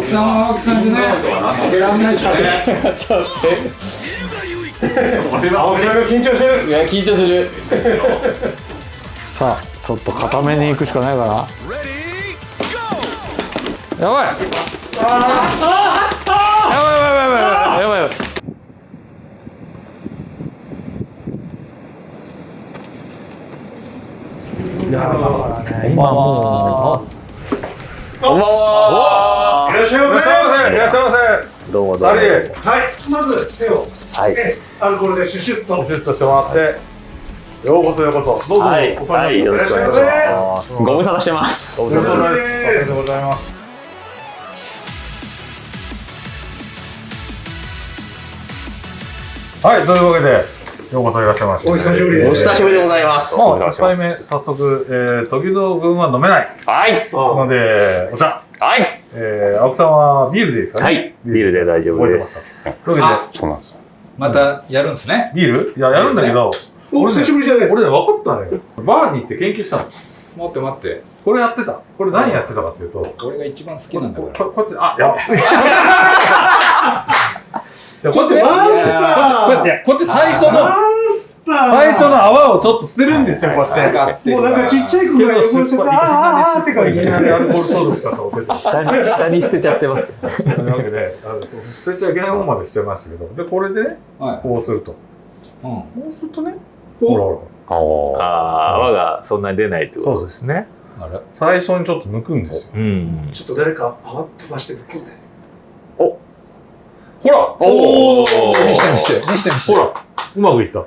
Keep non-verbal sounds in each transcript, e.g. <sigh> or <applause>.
青木さんは青木さんでね。負けらんないしかね青木さんが緊張してる。いや緊張する。さあちょっと固めに行くしかないかな。やばい。やばい。やばい。やばい。やばい。やばい。やばい。今もこんばんはい。らっしゃい。ませいらっしゃいませ。どうもどうも。はいまず手をはい。えアルコールでシュシュッと。シュッとしてもらってようこそようこそどうぞはい、はい、りよろしくお願いしまます。ご無沙汰してますせお疲れ様です。ありがとうございます。はいというわけでようこそいらっしゃいましたお久しぶりです。お久しぶりでございます。もう一杯目早速、えー、時々君は飲めない。はい。のでお茶。はいえー、青木さんはビールでいいですかね？はい。ビール。で大丈夫です。すというわけで。そうなんです。またやるんですね？ビール？いや、やるんだけど、お久しぶりじゃないですか。俺ね、分かったね。バーに行って研究したの。待って待って。これやってた。これ何やってたかっていうと、こ俺が一番好きなんだこから。ここうやって、あ、やば <laughs> い。こうやって、マスターこうやって、こうやって最初の、最初の泡をちょっと捨てるんですよ、こうやって。かってもうなんかちっちゃい子が汚れちゃったあーあーって感じいきなりアルコール消毒したと思って。た。下に下に捨てちゃってますというわけで、捨てちゃいけないもんまで捨てましたけど、で、これでこうすると。うん。こうするとね、ほらほら。ああ泡がそんなに出ないってこと。ですね。あれ？最初にちょっと抜くんですよ。うん。ちょっと誰か泡飛ばしてぶっ込んで。ほら。おお見して見して。見して見して。ほら。うまくいった。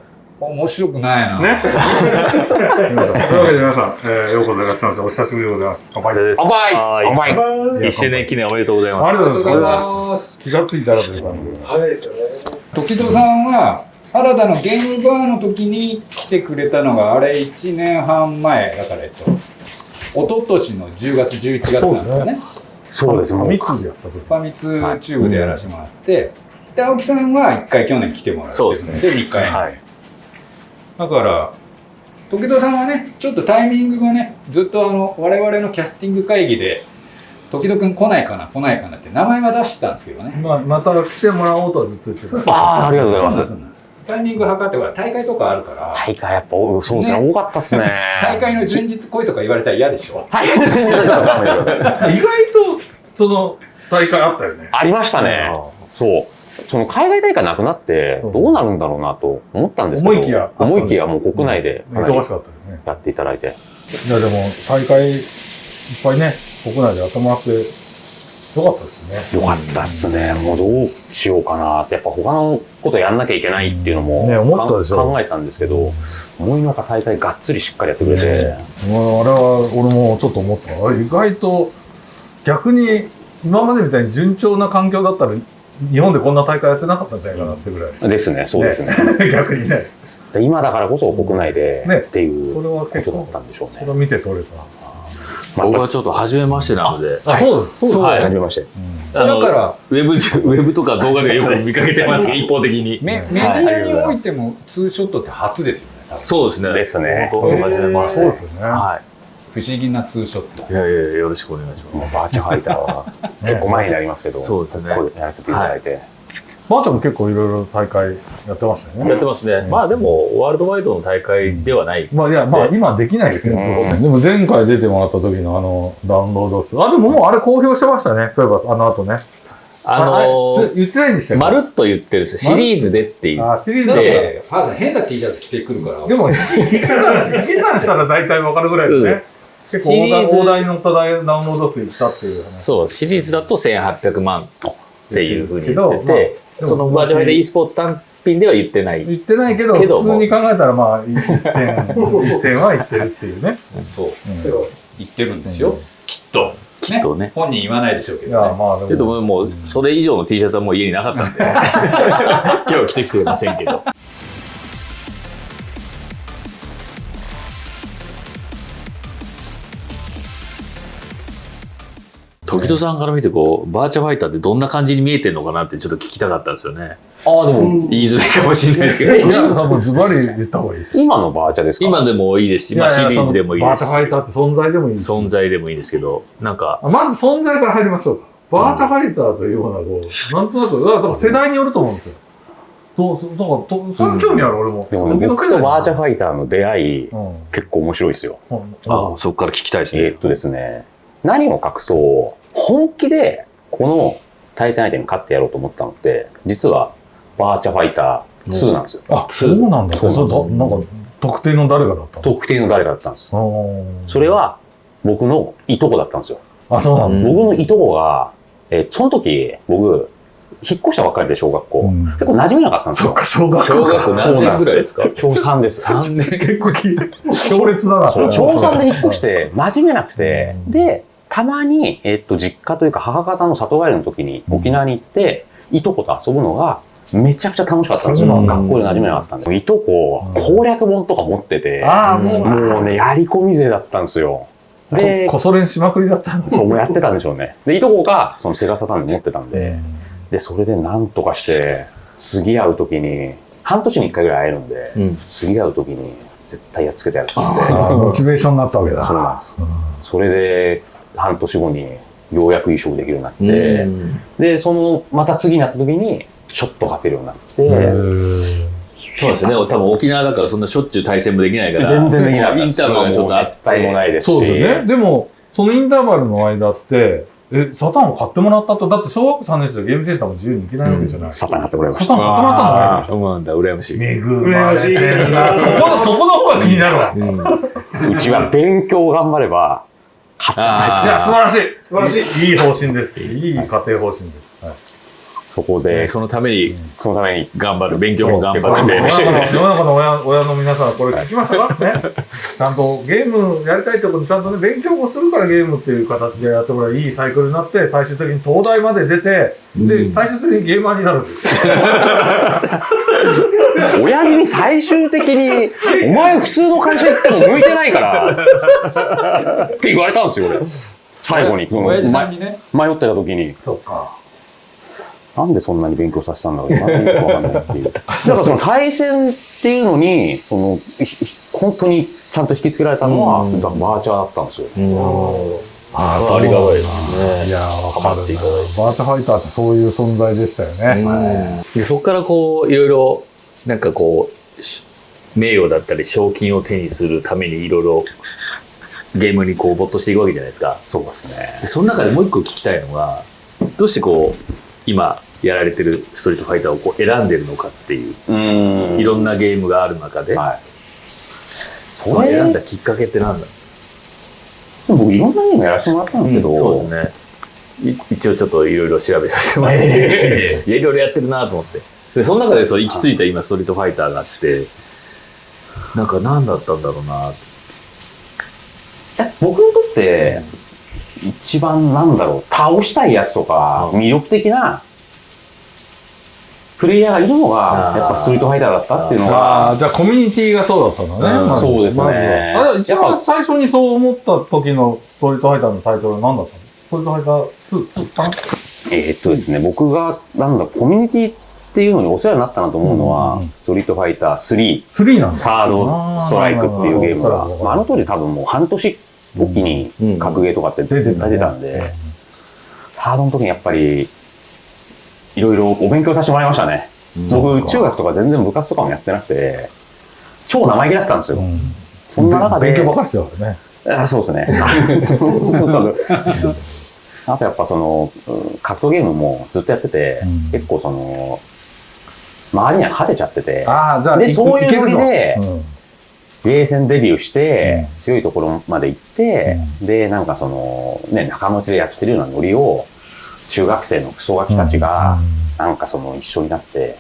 面白くないなね。というわけで皆さん、えー、ようこそいらっしゃいませ。お久しぶりでございます。乾杯。です乾杯はい乾杯一周年記念おめでとうございますありがとうございま。す気がついたらという感じで。早いですよね時戸さんは原田のゲームバーの時に来てくれたのがあれ1年半前だからえっと一昨年の10月11月なんですよねそうですもう三つでやった時。ファミツチューブでやらせてもらって、で青木さんは1回去年来てもらってそうですねで2回、はいだから時戸さんはねちょっとタイミングがねずっとあの我々のキャスティング会議で時戸君来ないかな来ないかなって名前は出してたんですけどね。まあ、また来てもらおうとはずっと言ってた。ああありがとうございます。タイミング測ってほら大会とかあるから。大会やっぱおそうですね。ね。多かったっすね。<laughs> 大会の前日来いとか言われたら嫌でしょ。大会の前日だからダメだよ意外と、その、大会あったよね。ありましたね。そうその海外大会なくなってどうなるんだろうなと思ったんですけど思いきや思いきやもう国内で忙しかったですね。やっていただいて。いや、でも、大会、いっぱいね、国内でやってもらって、よかったですね。よかったっすね。もうどうしようかなって。やっぱ他のことやんなきゃいけないっていうのもね思ったでしょ。か考えたんですけど思いのほか大会がっつりしっかりやってくれて、ねあれは俺もちょっと思った。あれ意外と逆に今までみたいに順調な環境だったら日本でこんな大会やってなかったんじゃないかなってぐらい、です。ねそうですね。<laughs> 逆にね。で今だからこそ国内でね。っていうそれはことだったんでしょうね。それを見て取れた。また僕はちょっと初めましてなので、あそうです。そうです。はいはじめまして。だから。ウェブでウェブとか動画でよく見かけてますけど、一方的に。メメディアにおいてもツーショットって初ですよねそうですね。ですね。初めまして。そうですよね、は不思議なツーショット。い。いやいやよろしくお願いしまもうバーチャファイターは <laughs> 結構前になりますけど、そうですね。ここでやらせていただいて、ばあちゃんも結構いろいろ大会やってましたよす。ね。やってますね。まあでもワールドワイドの大会ではない。まあいやまあ今できないですけど、うん。でも前回出てもらった時のあのダウンロード数。あでももうあれ公表してましたね。そういえばあの後ね。あの言ってないんでしたっけ？まるっと言ってるんですよ。シリーズでっていう。あシリーズで。てファーさん変な T シャツ着てくるから。でも、引き算引き算したら大体わかるぐらいですね。結構シリーズ大台大台に乗ったダウンロード数いったっていうね。そう、シリーズだと1800万っていうふうに言ってけどまて、あそのバーチャルで e スポーツ単品では言ってない。言ってないけど、けど普通に考えたらまあ、一線、一線は言ってるっていうね。そう。うん。そう。言ってるんですよ、きっと。きっとね。本人言わないでしょうけいや、どねまあでけども。もうそれ以上の T シャツはもう家になかったんで。<laughs> 今日着てきてませんけど時戸さんから見てこうバーチャファイターってどんな感じに見えてるのかなってちょっと聞きたかったんですよねああでも言いづらいかもしれないですけどいや、もうズバリ言った方がいいです。今のバーチャですか？今でもいいですし、まあ、シリーズでもいいですしバーチャファイターって存在でもいいです。存在でもいいですけどなんかあまず存在から入りましょうか。バーチャファイターというような、こう、なんとなく、だから世代によると思うんですよ。そう、そうだから、とそれ興味ある、俺も。でもね、僕とバーチャフイァイターの出会い、うん。結構面白いですよ。あそこから聞きたいですね。えーっとですね、何を隠そう、本気でこの対戦相手に勝ってやろうと思ったのって、実はバーチャファイター2なんですよ。あ、そうなんだ。そうなんなんか、特定の誰がだったの？特定の誰かだったんです。それは僕のいとこだったんですよ。あ、そうなんだ。うん僕のいとこが、えーその時、僕、引っ越したばっかりで小学校。うん結構馴染めなかったんですよ。そっか、小学小学校何年ぐらいですか？小3です。?3 年。結構き、強烈だな。そう小3で引っ越して馴染めなくて、うんで、たまに、えっと、実家というか母方の里帰りの時に沖縄に行って、いとこと遊ぶのが、めちゃくちゃ楽しかったんですよ。うん学校で馴染めなかったんですいとこ、攻略本とか持ってて、ああ、もう、もうね、やり込み勢だったんですよ。でこ、こそ練しまくりだったんだ。そう、もうやってたんでしょうね。で、いとこが、そのセガサターン持ってたんで、で、それでなんとかして、次会う時に、半年に一回ぐらい会えるんで、うん次会う時に絶対やっつけてやるっつって。モチベーションになったわけだ。そうなんです。うんそれで、半年後にようやく移植できるようになって、うんで、その、また次になった時に、ショット勝てるようになって、そうですね。多分沖縄だからそんなしょっちゅう対戦もできないから。全然できなかったですインターバルがちょっとあっもう絶対もて。ないですし。そうですよね。でも、そのインターバルの間って、え、サタンを買ってもらったと、だって小学校3年生でゲームセンターも自由に行けないわけじゃない。サタン買ってくれまサタンした。買ってもらったのああ、そうなんだ、羨ましい。恵まれてるな。そこの、そこの方が気になるわ。うんうちは勉強頑張れば、素晴らしい。素晴らしい。いい方針です。いい家庭方針です。はい。そこで、そのためにそのために、頑張る、勉強も頑張って。世の中の世の中の親親の皆さん、これ聞きましたかね。<laughs> ちゃんとゲームやりたいってことにちゃんとね、勉強をするからゲームっていう形でやってもらいいいサイクルになって、最終的に東大まで出て、で、最終的にゲーマーになるんですよ。<laughs> 親父に最終的に、お前普通の会社行っても向いてないから、って言われたんですよ、俺。最後に。親父さんまにね、迷ってた時に、そっか。なんでそんなに勉強させたんだろう今よくわかんないっていう。<laughs> だからその対戦っていうのに、その、本当にちゃんと引きつけられたのは、だからバーチャーだったんですよ。あありがたいですいやー、わかるな。ハマっていただいバーチャファイターってそういう存在でしたよね。でそこからこういろいろなんかこうし名誉だったり賞金を手にするためにいろいろゲームにこう没頭していくわけじゃないですかそうですね。でその中でもう一個聞きたいのがどうしてこう今やられてるストリートファイターをこう選んでるのかっていう。いろんなゲームがある中で、はい。その選んだきっかけって何だ？僕いろんなゲームやらせてもらったんですけど、そうですね。い一応ちょっといろいろ調べさせてもらって、<laughs> いろいろやってるなと思って。でその中でそう行き着いた今ストリートファイターがあってなんか何だったんだろうな。僕にとって、一番なんだろう、倒したいやつとか、魅力的な、プレイヤーがいるのが、やっぱストリートファイターだったっていうのあがあ、、じゃあコミュニティがそうだったのね。うんまず。そうですね。まあれ、一番最初にそう思った時のストリートファイターのタイトルは何だったの？ストリートファイター2、2、3? えーっとですね、僕が、なんだ、コミュニティっていうのにお世話になったなと思うのは、うんストリートファイター3、3なんだ。サードストライクっていうゲームが。あー、まあ、あの当時多分もう半年おきにうん格ゲーとかって出てたね出てたんで、サードの時にやっぱり、いろいろお勉強させてもらいましたね。僕、中学とか全然部活とかもやってなくて、超生意気だったんですよ。うん。そんな中で、勉強ばかりしてたからね。あそうですね。<laughs> あとやっぱその、うん格闘ゲームもずっとやってて、うん。結構その、周りには勝てちゃってて、ああ、じゃあ、でいそういうノリでうんゲーセンデビューして、う強いところまで行って、で、なんかその、ね、仲間内でやってるようなノリを、中学生のクソガキたちが、なんかその一緒になって、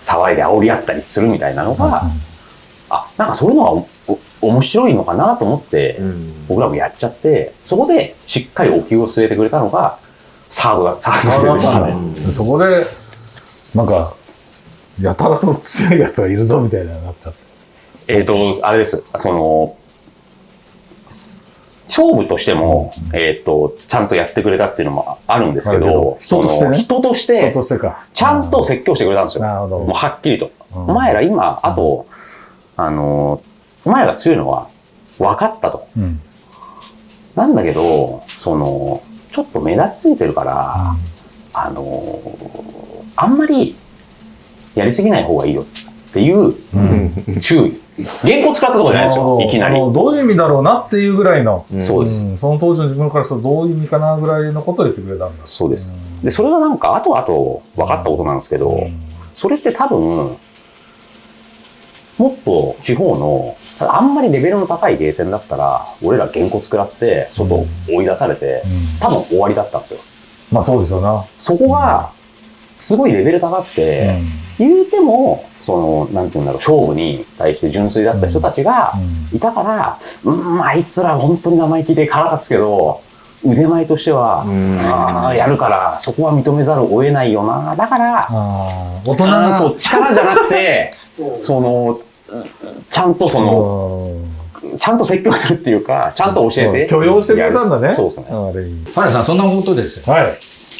騒いで煽り合ったりするみたいなのが、あ、なんかそういうのが面白いのかなと思って、僕らもやっちゃって、そこでしっかりお気を据えてくれたのが、サードだ、サードでしたね。でそこで、なんか、やたらと強いやつがいるぞみたいなのになっちゃって。えっ、と、あれです。その、勝負としても、えっ、と、ちゃんとやってくれたっていうのもあるんですけどど、人としてねその人とし人て。ちゃんと説教してくれたんですよ。なるほど。もうはっきりと。うんお前ら今、あと、あの、お前らが強いのは分かったと。うん。なんだけど、その、ちょっと目立ちすぎてるから、あのーあんまりやりすぎない方がいいよっていう注意。原稿使ったところじゃないですよ、いきなりどういう意味だろうなっていうぐらいの、そうです。うんその当時の自分からするとどういう意味かなぐらいのことを言ってくれたんだ。そうです。で、それがなんか後々分かったことなんですけど、それって多分、もっと地方の、あんまりレベルの高いゲーセンだったら、俺ら原稿作らって、外追い出されて、多分終わりだったんですよ。まあそうですよな。そこが、すごいレベル高くて、言うても、その、なんて言うんだろう、勝負に対して純粋だった人たちがいたから、うん、あいつら本当に生意気で腹立つけど、腕前としては、あーやるから、そこは認めざるを得ないよな。だから、大人あがーそう、力じゃなくて、<laughs> その、ちゃんとその、ちゃんと説教するっていうか、ちゃんと教えて。許容してくれたんだね。そうですね。原さんそんなことですよはい。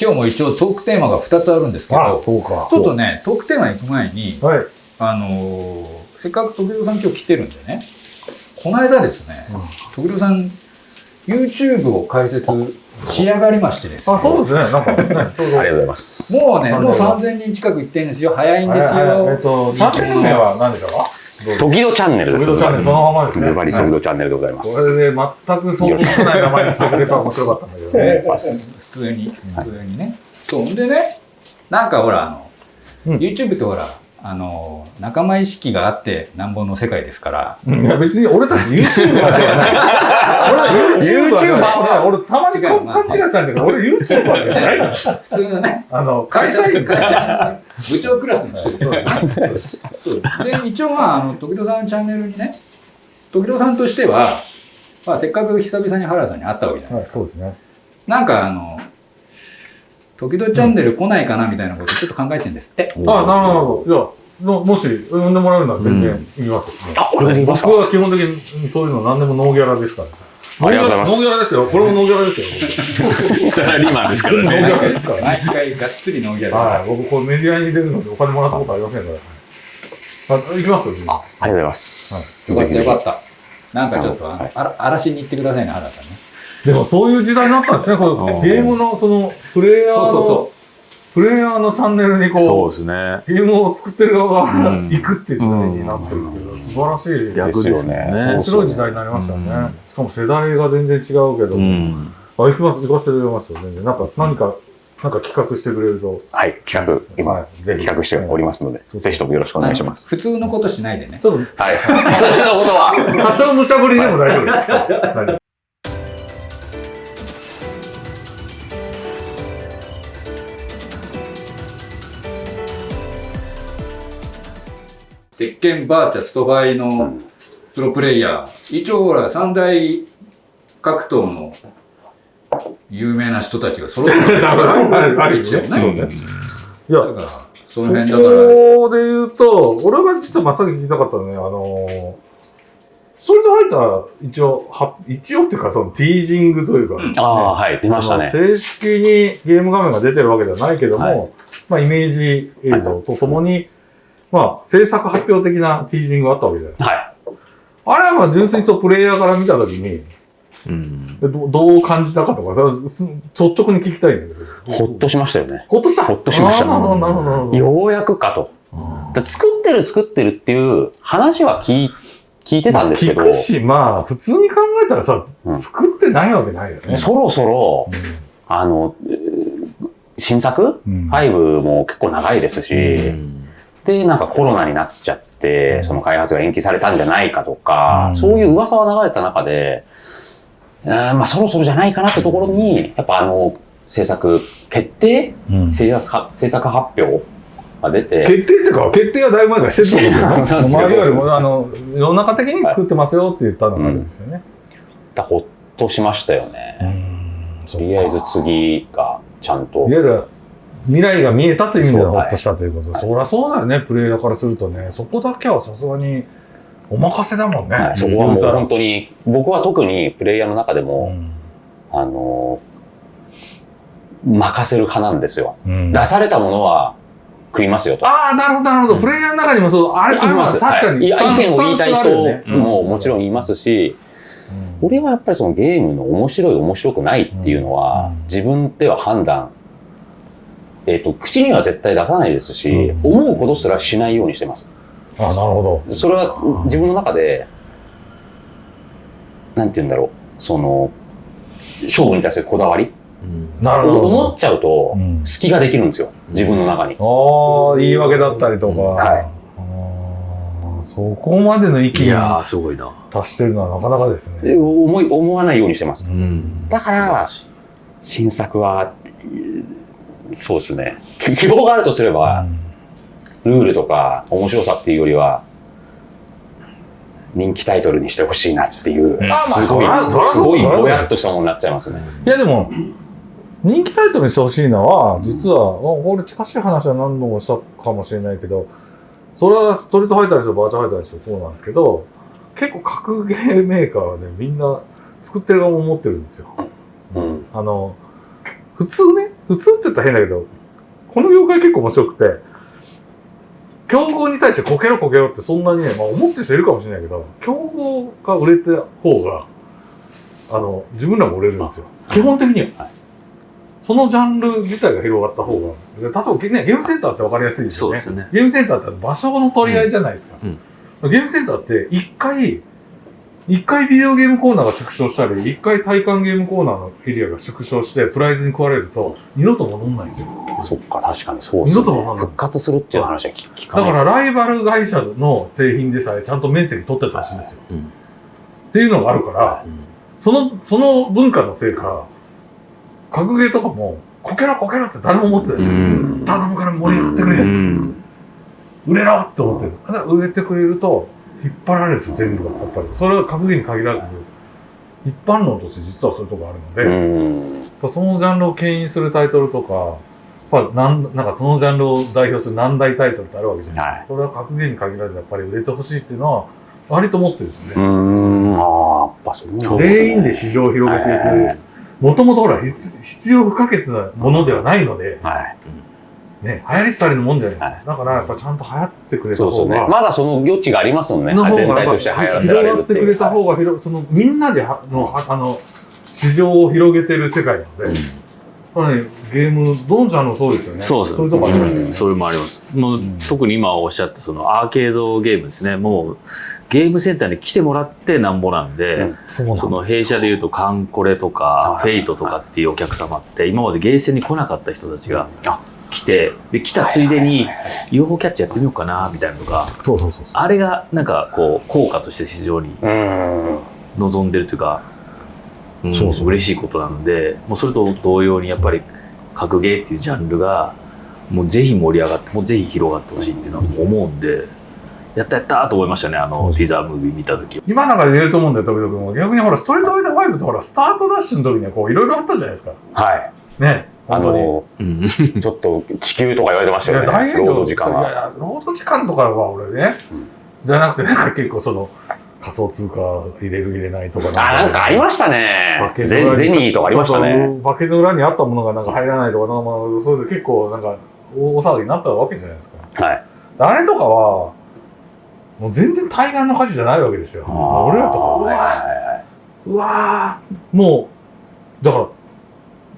今日も一応トークテーマが2つあるんですけあど。ちょっとねトークテーマ行く前にはい。あのーせっかく時々さん今日来てるんでねこの間ですね、時々さん YouTube を開設仕上がりましてですねあ、そうですね。なんか、ね。ありがとうございます。もうね、あもう3000人近く行ってるんですよ。早いんですはいはいえっよ。と、チャンネル名は何でしたか時々チャンネルです。時々チャンネルそのままですねズバリ速度チャンネルでございます。これで全く想像つかない名前にしてくれたら面白かったんだけどね。普通に、普通にね。そう。んでね、なんかほら、あの、うん。YouTube ってほら、あの、仲間意識があってなんぼの世界ですから、いや別に俺たち YouTuber ではない。<laughs> YouTuber は俺たまに勘違いしたんだけど、俺 YouTuber じゃないの普通のね、あの、会社員会社員。部長クラスの人で一応まあ、あの、時々さんのチャンネルにね、時々さんとしては、まあ、せっかく久々に原田さんに会ったわけじゃないはい、そうですね。なんかあの、時々チャンネル来ないかなみたいなことちょっと考えてるんですって。あ、なるほど。じゃあ、のもし呼んでもらうなら全然行きますよ。あ、俺ができますか？僕は基本的にそういうの何でもノーギャラですから。ありがとうございますノーギャラですよ。これもノーギャラですよ。サラリーマンですからノーギね。ャラですから。毎回がっつりノーギャラはい。僕、これメディアに出るのでお金もらったことありませんから。あ、行きますよ。あ、ありがとうございます。よかったよかっった。なんかちょっとあの、あら嵐に行ってくださいね、原田さんね。でもそういう時代になったんですね。このゲームのそのプレイヤーの、そうそうプレイヤーのチャンネルにそこうですね。う、ゲームを作ってる側がうん行くっていう時代になってるっていうのは素晴らしい。逆ですね。面白い時代になりましたよね。しかも世代が全然違うけど。うん。あ、行きます、行かせてくれますよ、全然。なんか、何か、なんか企画してくれると。はい、企画、は今、いぜひ企画しておりますので、ぜひともよろしくお願いします。普通のことしないでね。はい。<laughs> それのことは、と、多少無茶ぶりでも大丈夫です。大 <laughs> 丈鉄拳バーチャストバイのプロプレイヤー。一応ほら、三大格闘の有名な人たちが揃ってる。<laughs> あるあるある一応そうね。ね。いや、だから、そのこ辺だから、こで言うと、俺が実は真っ先に聞きたかったのね、あのー、それで入った、一応、は、一応っていうか、その、ティージングというか、うん。ああ、はい、出ましたね。正式にゲーム画面が出てるわけではないけども、はい。まあ、イメージ映像とともに、まあ、制作発表的なティージングがあったわけじゃないはい。あれはまあ、純粋にそうプレイヤーから見たときに、うん。どどう感じたかとか、率直に聞きたいんだけど。ほっとしましたよね。ほっとした？ほっとしましたなるほど、なるほど。ようやくかと。だ作ってる作ってるっていう話は聞い聞いてたんですけど、まあ聞くし、まあ、普通に考えたらさ、うん作ってないわけないよね。そろそろ、あの、えー新作、うん ?5 も結構長いですし、うんで、なんかコロナになっちゃって、その開発が延期されたんじゃないかとか、うん。そういう噂は流れた中で、うーんまあそろそろじゃないかなってところに、やっぱあの、制作決定うん。制作は制作発表が出て、決定っていうか、決定はだいぶ前からしてると思う <laughs> そうけど、そうそうまあ、いわゆる、あの、世の中的に作ってますよって言ったのがあるんですよね。だほっとしましたよね。とりあえず次がちゃんと。いわゆる未来が見えたという意味ではほっとしたということ。で、そりゃそうだよね、プレイヤーからするとね、そこだけはさすがにお任せだもんね。はいそこはもう本当に、僕は特にプレイヤーの中でうも、ん。あの、任せる派なんですよ。うん。出されたものは食いますよと。ああ、なるほど、なるほど。プレイヤーの中にもそう、あれ、あれは確かに、はい。意見を言いたい人ももちろんいますし、俺はやっぱりそのゲームの面白い面白くないっていうのは、うん。自分では判断、えっ、と、口には絶対出さないですし、うん思うことすらしないようにしてます。あ、なるほど。それは自分の中で、なんて言うんだろう、その、勝負に対するこだわりうんなるほど。思っちゃうとうん、隙ができるんですよ。自分の中に。ああ、言い訳だったりとか。はいそこまでの域にいやー、すごいな。達してるのはなかなかですえね。思い、思わないようにしてます。うん。だから新作は、えーそうですね。き希望があるとすれば、ルールとか面白さっていうよりは、人気タイトルにしてほしいなっていう、まあすごいそらそら、すごいぼやっとしたものになっちゃいますね。いやでも、人気タイトルにしてほしいのは、実は、あ俺近しい話は何度もしたかもしれないけど、それはストリートファイターにしろバーチャルファイターにしろそうなんですけど、結構格ゲーメーカーはね、みんな作ってる側も思ってるんですよ。うん。あの、普通ね、普通ってたら変だけど、この業界結構面白くて、競合に対してこけろこけろってそんなにね、まあ思ってる人いるかもしれないけど、競合が売れた方が、あの、自分らも売れるんですよ。基本的には。はいそのジャンル自体が広がった方が、で例えばね、ゲームセンターって分かりやすいですよね。そうですよねゲームセンターって場所の取り合いじゃないですか。うんゲームセンターって一回、一回ビデオゲームコーナーが縮小したり、一回体感ゲームコーナーのエリアが縮小して、プライズに食われると、二度と戻んないんですよ。そっか、確かにそうですね二度とわかんない復活するっていう話は聞聞かだかないですらライバル会社の製品でさえちゃんと面積取っててほしいんですよ。うんっていうのがあるから、うんその、その文化のせいか、格ゲーとかも、こけろこけろって誰も思ってない。うん頼むから盛り上がってくれ、うん。売れろって思ってる。だから売れてくれると、引っ張られるんですよ、全部が。やっぱり。それは格ゲーに限らず、一般論として実はそういうとこあるので、うん。そのジャンルを牽引するタイトルとか、やっぱなんなんかそのジャンルを代表する難題タイトルってあるわけじゃない、はいそれは格ゲーに限らずやっぱり売れてほしいっていうのは割と思ってるんですうね。ん。ああ、やっぱそうなんですね全員で市場を広げていはいく。もともとほら必必要不可欠なものではないので、はい。ね、流行り廃りのもんじゃないですか。はいだからやっぱちゃんと流行ってくれたそうですよね。方が、まだその余地がありますもんねの方。が全体として流行らせられるっていう。広がってくれた方が広そのみんなではのはあの市場を広げてる世界なので、やっぱりゲームどのジャンルもそうですよね。そうですそういうとこありますよね。それもあります。もう、特に今おっしゃったそのアーケードゲームですね。もうゲームセンターに来てもらってなんぼなんで、うんそうなんその弊社でいうとカンコレとかフェイトとかっていうお客様って今までゲーセンに来なかった人たちがあ来て、で、来たついでに UFO キャッチやってみようかなみたいなのが、そうそうそうそう。あれがなんかこう効果として非常にうん。望んでるというか、うん、そうそう嬉しいことなのでもうそれと同様にやっぱり格ゲーっていうジャンルがもうぜひ盛り上がってもうぜひ広がってほしいっていうのは思うんでやったやったと思いましたねあのティザームービー見た時今なんかで言えると思うんだよ、時々も。逆にほら、ストリートファイター5ってほら、スタートダッシュの時にはこう、いろいろあったじゃないですか。はい。ね。あの、うんちょっと地球とか言われてましたよね。大変労働時間は。いやいや、労働時間とかは俺ね、じゃなくて、なんか結構その、仮想通貨入れる入れないとかあ、なんかありましたねバケ。ツ裏にゼゼニーとかありましたね。バケツの裏にあったものがなんか入らないとか、なんかまあ、そういうの結構なんか、大騒ぎになったわけじゃないですか。はい。あれとかは、もう全然対岸の火事じゃないわけですよ。俺らとかは、うわもう、だから、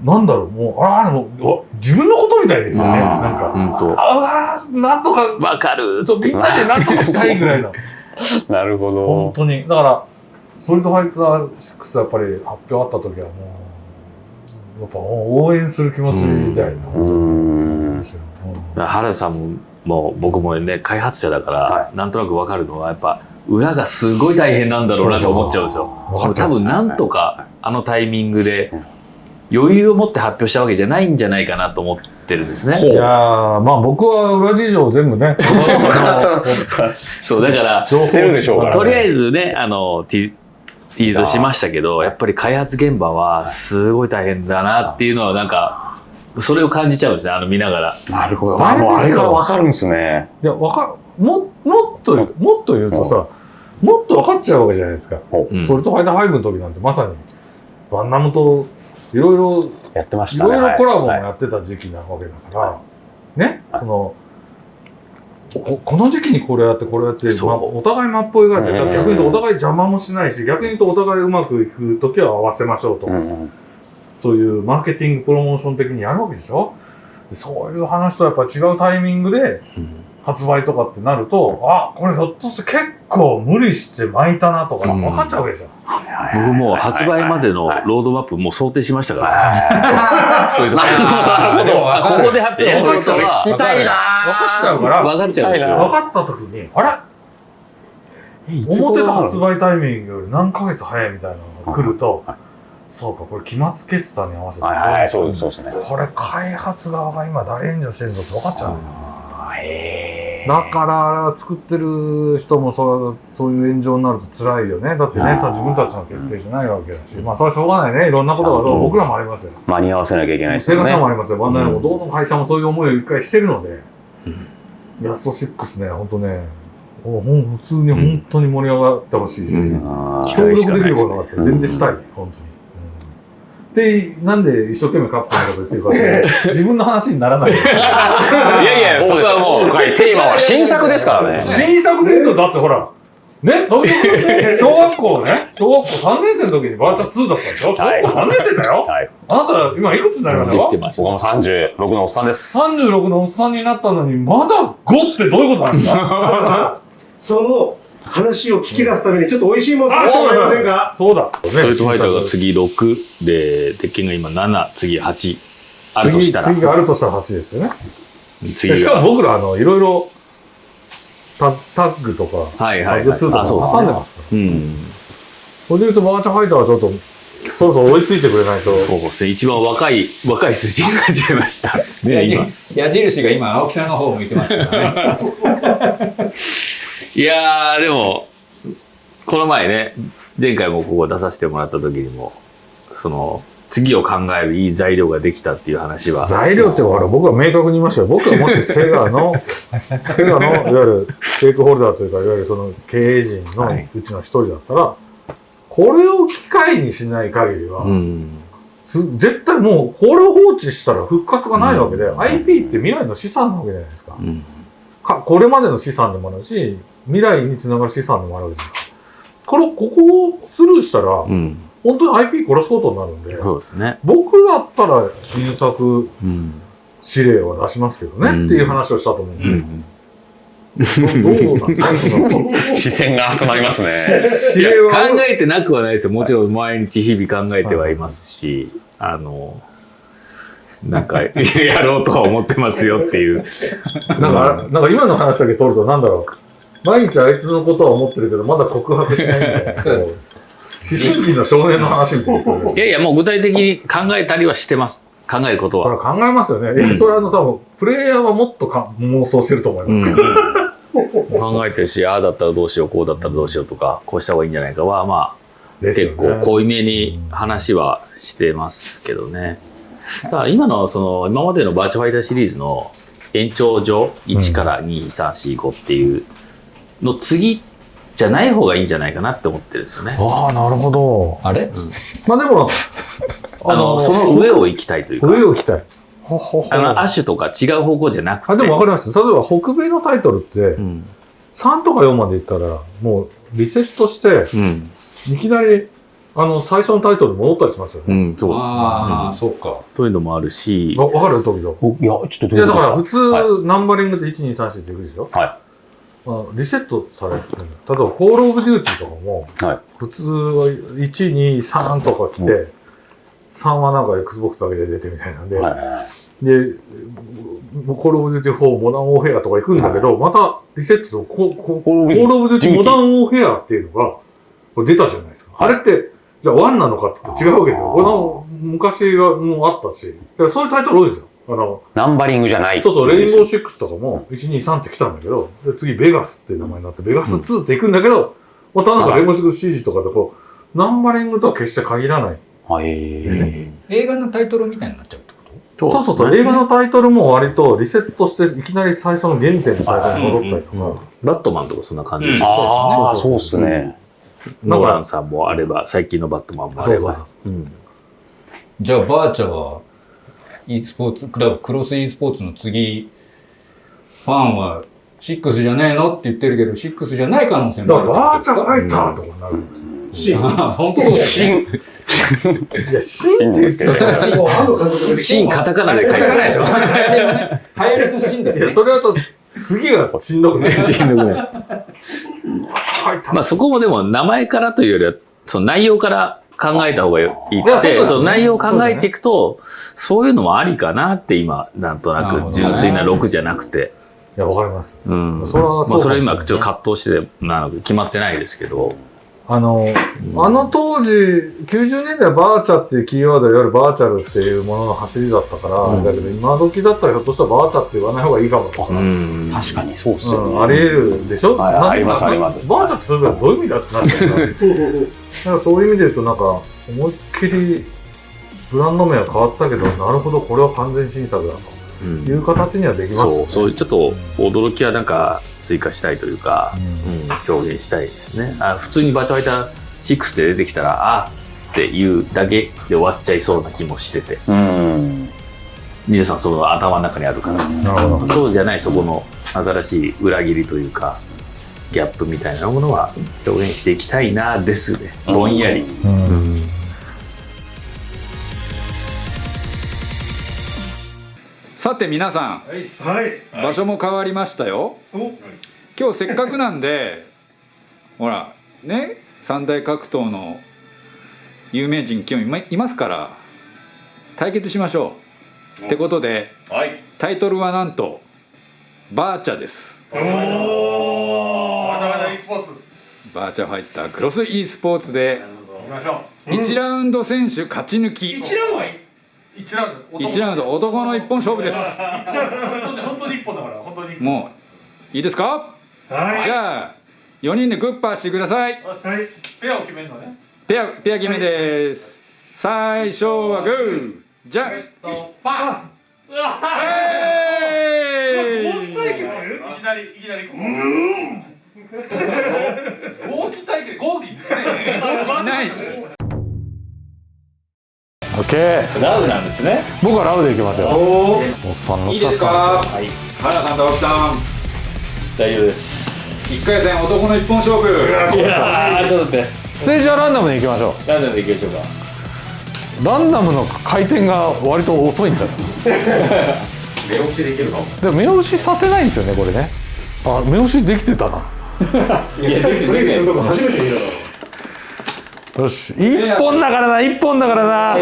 なんだろう、もう、あら、もう自分のことみたいですよね。うんなんか、ほんとあうわーなんとか、わかるそうみんなでなんとかしたいぐらいの。い。<laughs> なるほ本ど。当に。だから、ソリッドファイター6やっぱり発表あった時はもう、やっぱ応援する気持ちだよね。うーん。原田さんももう僕もね開発者だから、はなんとなくわかるのはやっぱ裏がすごい大変なんだろうなと思っちゃうんですよ。多分なんとかあのタイミングで余裕を持って発表したわけじゃないんじゃないかなと思ってるんですね。いやーまあ僕は裏事情を全部ね、<laughs> そうだから情報知ってるでしょうからねとりあえずねあのティティーズしましたけどやっぱり開発現場はすごい大変だなっていうのはなんかそれを感じちゃうんですねあの見ながら。なるほど。あ、もうあれからわかるんですね。いや、わかる。も、もっと、もっと言うとさ、もっと分かっちゃうわけじゃないですか。うんソリッドファイター5の時なんてまさに、バンナムといろいろやってましいたね。ろいろコラボもはい。やってた時期なわけだから、ね、はいその、ここの時期にこれやってこれやって、まあ、お互いマップを描いて、うん。だって逆に言うとお互い邪魔もしないし、逆に言うとお互いうまくいく時は合わせましょうと。か、うん。そういうマーケティング、プロモーション的にやるわけでしょ？でそういう話とやっぱ違うタイミングで発売とかってなると、あ、これひょっとして結構無理して巻いたなとかうん。分かっちゃうわけですよ。僕もう発売までのロードマップもう想定しましたから。<laughs> そういうとこなるほど。あここで発表することは聞きたい。な分かっちゃうから、分かっちゃうんです分よ。かった時に、あれ？思ってた発売タイミングより何ヶ月早いみたいなのが来ると、そうか、これ期末決算に合わせて、はいはい、そうそうですね。これ開発側が今大炎上してるのって分かっちゃうだから作ってる人もそうそういう炎上になると辛いよね。だってね、うんさ自分たちの決定じゃないわけだし、まあそれはしょうがないね。いろんなことがうん。僕らもありますよ。間に合わせなきゃいけないですセガよね。さんもありますよ。バンダイもどの会社もそういう思いを一回してるので、ヤスト6ね、本当ね、もうもう普通に本当に盛り上がってほしい。し、協力できることがあって全然したい、本当に。で、なんで一生懸命カップのこと言ってるかって、自分の話にならない。<laughs> いやいや、<laughs> それはもう、テーマは新作ですからね。新作で言うと、だってほら、ね、<laughs> 小学校ね、小学校3年生の時にバーチャ2だったでしょ？小はい学校3年生だよ？はい。あなた今いくつになりました？かで。僕も36のおっさんです。?36 のおっさんになったのに、まだ5ってどういうことなんですか？その話を聞き出すために、ちょっと美味しいものあ食べてもらえませんか？そうだ。ストリートファイターが次6で、鉄拳が今7、次8あるとしたら次、次があるとしたら8ですよね。次しかが。も僕ら、あの、いろいろ、タタッグとか、はいはいはいタッグ2とかあそうですね挟んでますから。うん。これで言うと、バーチャファイターはちょっと、そろそろ追いついてくれないと。そうですね。一番若い、若い数字になっちゃいました。<laughs> ね、今。矢印が今青木さんの方を向いてますからね <laughs> いやー、でも、この前ね、前回もここ出させてもらった時にも、その、次を考えるいい材料ができたっていう話は、材料ってほら、僕は明確に言いましたよ。僕はもしセガの、<laughs> セガの、いわゆるステークホルダーというか、いわゆるその経営陣のはいうちの一人だったら、これを機会にしない限りは、うん。つ絶対もうこれを放置したら復活がないわけで、うん IP って未来の資産なわけじゃないですか。うん。かこれまでの資産でもあるし、未来につながる資産でもあるわけです。これ、ここをスルーしたら、うん。本当に IP 殺すことになるんで、そうですね。僕だったら新作うん。指令は出しますけどね、うんっていう話をしたと思うんうですうん <laughs> 視線が集まりますね。考えてなくはないですよ。もちろん毎日日々考えてはいますし、あの、なんか、<laughs> やろうとは思ってますよっていう。なんか、なんか今の話だけ取ると、なんだろう？毎日あいつのことは思ってるけど、まだ告白しないみたいな。こう思春期の少年の話みたいな。こいやいや、もう具体的に考えたりはしてます。考えることは。れ考えますよね。いや、それはあの、多分、プレイヤーはもっとか妄想してると思います。うん、考えてるし、ああだったらどうしよう、こうだったらどうしようとか、こうした方がいいんじゃないかは、まあ、ね結構濃いめに話はしてますけどね。だから今の、その、今までのバーチャファイターシリーズの延長上、1から2、3、4、5っていうの次じゃない方がいいんじゃないかなって思ってるんですよね。ああ、なるほど。あれ？まあでも、あの、その上を行きたいというか、上を行きたい。あの、アッシュとか違う方向じゃなくて。あでも分かります。例えば、北米のタイトルってう、ん。3とか4までいったら、もう、リセットして、うん。いきなり、あの、最初のタイトルに戻ったりしますよね。うん、そう。ああ、そっか。そういうのもあるし、わわかる？時々。いや、ちょっとどいうや、だから普通、はナンバリングで1、2、3、4っていくでしょ？はい。あリセットされてる。例えば、コールオブデューティーとかも、はい普通は1、2、3とか来て、う3はなんか Xbox だけで出てみたいなんで、はい。で、コールオブデューティー4モダンウォーフェアとか行くんだけど、またリセットとコココールオブデューティーモダンウォーフェアっていうのが、出たじゃないですか。あれって、じゃあ1なのかって違うわけですよ。この昔はもうあったし、そういうタイトル多いですよ。あの、ナンバリングじゃない。そうそう、レインボーシックスとかも、1、2、3って来たんだけど、で次、ベガスっていう名前になって、ベガス2って行くんだけど、またなんかレインボーシックス CG とかでこう、ナンバリングとは決して限らない。はい。映画のタイトルみたいになっちゃうってこと？そう。そうそう、映画のタイトルも割とリセットして、いきなり最初の原点のタイトルに戻ったりとか、バットマンとかそんな感じですうん。よ。ああ、そうっすね。ノーランさんもあれば、最近のバットマンもあれば。うん。じゃあ、バーチャは、e スポーツ、クラブ、クロス e スポーツの次、ファンは6じゃねえの？って言ってるけど、6じゃない可能性だもあるからバーチャルファイターととかになるんですよ。シン。本当そうだよね。新いや、シンって言っちゃうシーンカタカナで書いてあるでしょ。流行りのシーンですいや、ね。それだと、次がしんどくない。しんどくないまあそこもでも名前からというよりは、その内容から考えた方がいいって、内容を考えていくと、そういうのもありかなって今、なんとなく純粋な6じゃなくて。いや、わかります。うん。それはそうまあそれは今ちょっと葛藤してて、なので決まってないですけど。あの、あの当時、90年代はバーチャっていうキーワードいわゆるバーチャルっていうものの走りだったから、うんだけど今時だったらひょっとしたらバーチャって言わない方がいいかもとか、うん。確かにそうっすよね。うんあり得るでしょ、なんはいありますありますバーチャってそれどういう意味だってなってるか <laughs> ら。だからそういう意味で言うと、なんか、思いっきりブランド名は変わったけど、なるほど、これは完全新作だとうんいう形にはできますよね。そう、そういうちょっと驚きはなんか追加したいというか、ううん、表現したいですね。あ普通にバーチャルファイター6で出てきたら、あっていうだけで終わっちゃいそうな気もしてて、うん。皆さんその頭の中にあるから、なるほど。そうじゃないそこの新しい裏切りというか、ギャップみたいなものは表現していきたいなですね。ぼんやり。うんさて皆さん、はい。場所も変わりましたよ。今日せっかくなんで、ほら、ね、三大格闘の有名人今日いまいますから、対決しましょう。ってことで、タイトルはなんと、バーチャです。バーチャファイタークロス e スポーツで1ラウンド選手勝ち抜き。1ラウンド1ラウンド。男の一本勝負です。もういいですか？はい。じゃあ4人でグッパーしてください。はい。ペアペア決めです。最初はグー。じゃんパーえーい。ないしオッケーラウなんですね。僕はラウでいきますよおおっさん乗っいいちゃったですか原さんと青木さん大丈夫です。1回戦男の一本勝負いやー、ちょっと待って。ステージはランダムでいきましょうラウなんでいきましょうか。ランダムの回転が割と遅いんだよ目押しできるかも。でも目押しさせないんですよねこれねあ目押しできてたないや、プレイするとこ初めて見たよし一本だからな一本だからな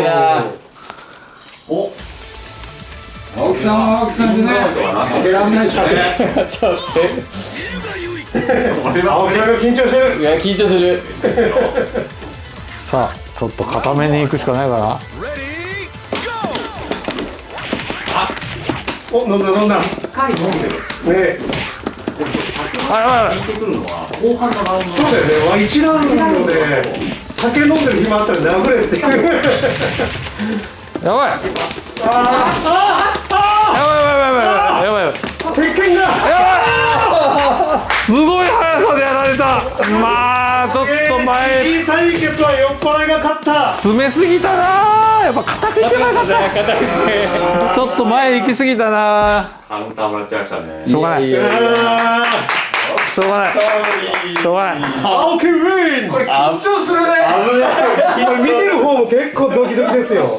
青木さんは青木さんでね負けらんないし。<laughs> 青木さんが緊張してる。いや、緊張する。さあちょっと固めに行くしかないかなお、飲んだ飲んだ。深い飲んでる。ねあやばい。やばい。そうだよね。わ一ラウンドで酒飲んでる暇あったら殴れって。やばい。やばい。やばい。やばい。やばい。やばい。鉄拳だ。すごい。速さでやられたまあちょっと前い。い。対決は酔っ払い。が勝った。詰めすぎたなやっぱ硬くい。けばよかったちょっと前行きすぎたなカウンターもらっちゃい。ましたね。しょうがない。い。やい。やあしょうがないしょうがないー青木ウィン。これ緊張するね。これ見てる方も結構ドキドキですよ。